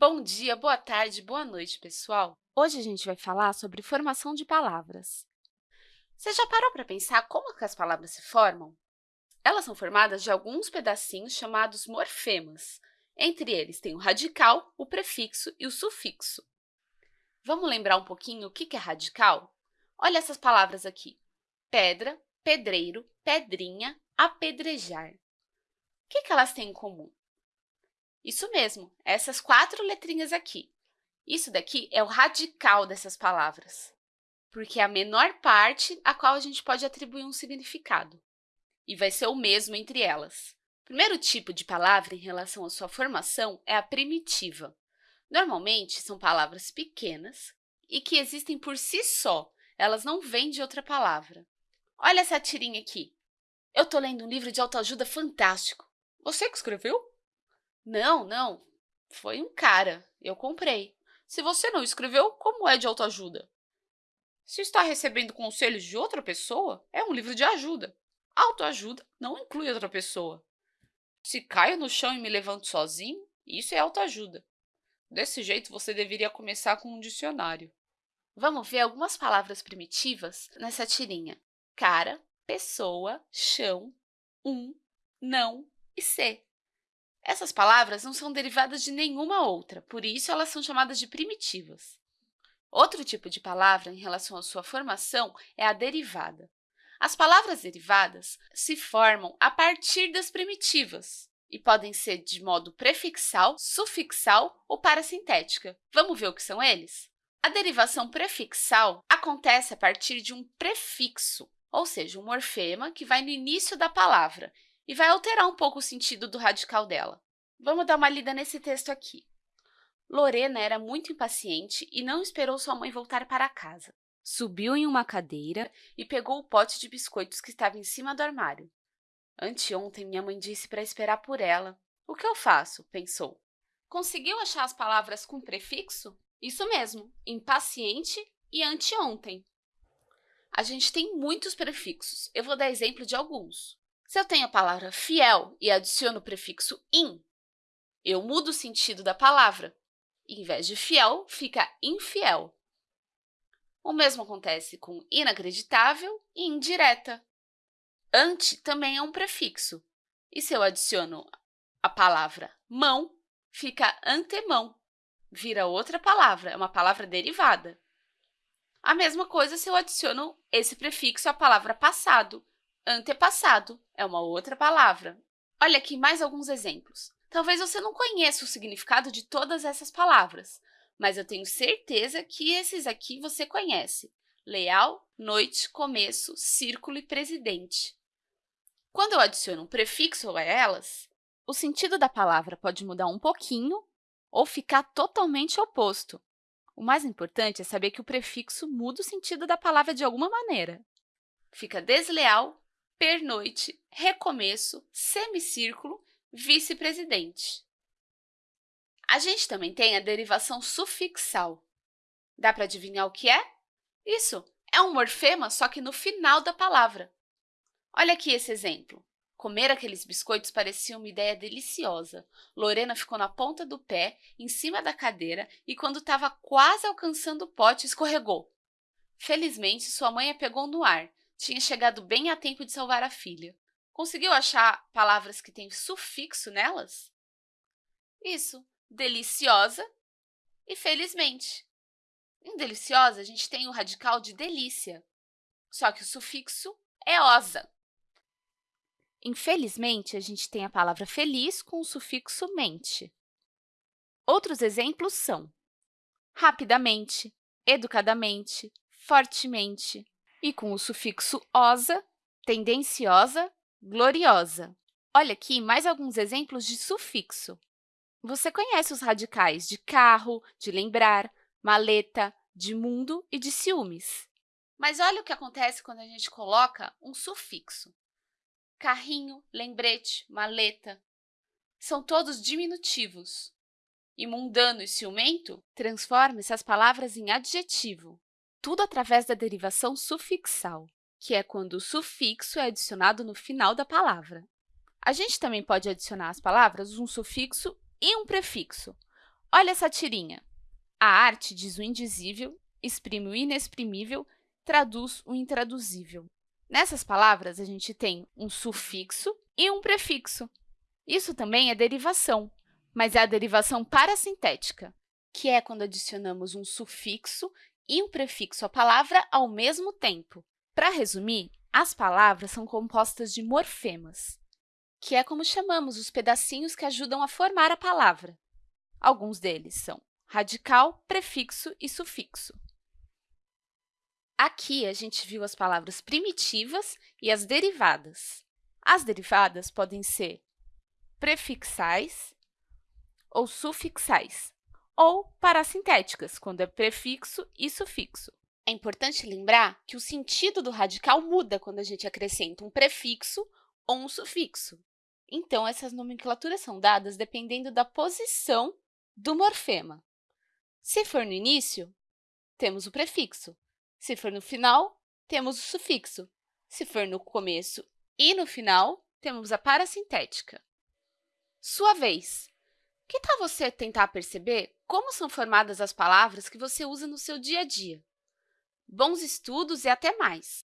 Bom dia, boa tarde, boa noite, pessoal! Hoje a gente vai falar sobre formação de palavras. Você já parou para pensar como que as palavras se formam? Elas são formadas de alguns pedacinhos chamados morfemas. Entre eles tem o radical, o prefixo e o sufixo. Vamos lembrar um pouquinho o que é radical? Olha essas palavras aqui. Pedra, pedreiro, pedrinha, apedrejar. O que elas têm em comum? Isso mesmo, essas quatro letrinhas aqui. Isso daqui é o radical dessas palavras, porque é a menor parte a qual a gente pode atribuir um significado, e vai ser o mesmo entre elas. O primeiro tipo de palavra em relação à sua formação é a primitiva. Normalmente, são palavras pequenas e que existem por si só, elas não vêm de outra palavra. Olha essa tirinha aqui. Eu estou lendo um livro de autoajuda fantástico. Você que escreveu? Não, não. Foi um cara. Eu comprei. Se você não escreveu, como é de autoajuda? Se está recebendo conselhos de outra pessoa, é um livro de ajuda. Autoajuda não inclui outra pessoa. Se caio no chão e me levanto sozinho, isso é autoajuda. Desse jeito, você deveria começar com um dicionário. Vamos ver algumas palavras primitivas nessa tirinha. Cara, pessoa, chão, um, não e ser. Essas palavras não são derivadas de nenhuma outra, por isso elas são chamadas de primitivas. Outro tipo de palavra em relação à sua formação é a derivada. As palavras derivadas se formam a partir das primitivas e podem ser de modo prefixal, sufixal ou parasintética. Vamos ver o que são eles? A derivação prefixal acontece a partir de um prefixo, ou seja, um morfema que vai no início da palavra e vai alterar um pouco o sentido do radical dela. Vamos dar uma lida nesse texto aqui. Lorena era muito impaciente e não esperou sua mãe voltar para casa. Subiu em uma cadeira e pegou o pote de biscoitos que estava em cima do armário. Anteontem, minha mãe disse para esperar por ela. O que eu faço? pensou. Conseguiu achar as palavras com prefixo? Isso mesmo, impaciente e anteontem. A gente tem muitos prefixos. Eu vou dar exemplo de alguns. Se eu tenho a palavra fiel e adiciono o prefixo in, eu mudo o sentido da palavra. Em vez de fiel, fica infiel. O mesmo acontece com inacreditável e indireta. Ante também é um prefixo. E se eu adiciono a palavra mão, fica antemão. Vira outra palavra, é uma palavra derivada. A mesma coisa se eu adiciono esse prefixo à palavra passado. Antepassado é uma outra palavra. Olha aqui mais alguns exemplos. Talvez você não conheça o significado de todas essas palavras, mas eu tenho certeza que esses aqui você conhece. Leal, noite, começo, círculo e presidente. Quando eu adiciono um prefixo a elas, o sentido da palavra pode mudar um pouquinho ou ficar totalmente oposto. O mais importante é saber que o prefixo muda o sentido da palavra de alguma maneira. Fica desleal, pernoite, recomeço, semicírculo, vice-presidente. A gente também tem a derivação sufixal. Dá para adivinhar o que é? Isso, é um morfema, só que no final da palavra. Olha aqui esse exemplo. Comer aqueles biscoitos parecia uma ideia deliciosa. Lorena ficou na ponta do pé, em cima da cadeira, e quando estava quase alcançando o pote, escorregou. Felizmente, sua mãe a pegou no ar, tinha chegado bem a tempo de salvar a filha. Conseguiu achar palavras que têm sufixo nelas? Isso, deliciosa e felizmente. Em deliciosa, a gente tem o radical de delícia, só que o sufixo é osa. Infelizmente, a gente tem a palavra feliz com o sufixo mente. Outros exemplos são rapidamente, educadamente, fortemente, e com o sufixo osa, tendenciosa, gloriosa. Olha aqui mais alguns exemplos de sufixo. Você conhece os radicais de carro, de lembrar, maleta, de mundo e de ciúmes. Mas olha o que acontece quando a gente coloca um sufixo. Carrinho, lembrete, maleta, são todos diminutivos. E mundano e ciumento transforma essas palavras em adjetivo tudo através da derivação sufixal, que é quando o sufixo é adicionado no final da palavra. A gente também pode adicionar às palavras um sufixo e um prefixo. Olha essa tirinha. A arte diz o indizível, exprime o inexprimível, traduz o intraduzível. Nessas palavras, a gente tem um sufixo e um prefixo. Isso também é derivação, mas é a derivação parasintética, que é quando adicionamos um sufixo e um prefixo à palavra ao mesmo tempo. Para resumir, as palavras são compostas de morfemas, que é como chamamos os pedacinhos que ajudam a formar a palavra. Alguns deles são radical, prefixo e sufixo. Aqui, a gente viu as palavras primitivas e as derivadas. As derivadas podem ser prefixais ou sufixais, ou parasintéticas, quando é prefixo e sufixo. É importante lembrar que o sentido do radical muda quando a gente acrescenta um prefixo ou um sufixo. Então, essas nomenclaturas são dadas dependendo da posição do morfema. Se for no início, temos o prefixo. Se for no final, temos o sufixo. Se for no começo e no final, temos a parasintética. Sua vez. Que tal você tentar perceber como são formadas as palavras que você usa no seu dia a dia? Bons estudos e até mais!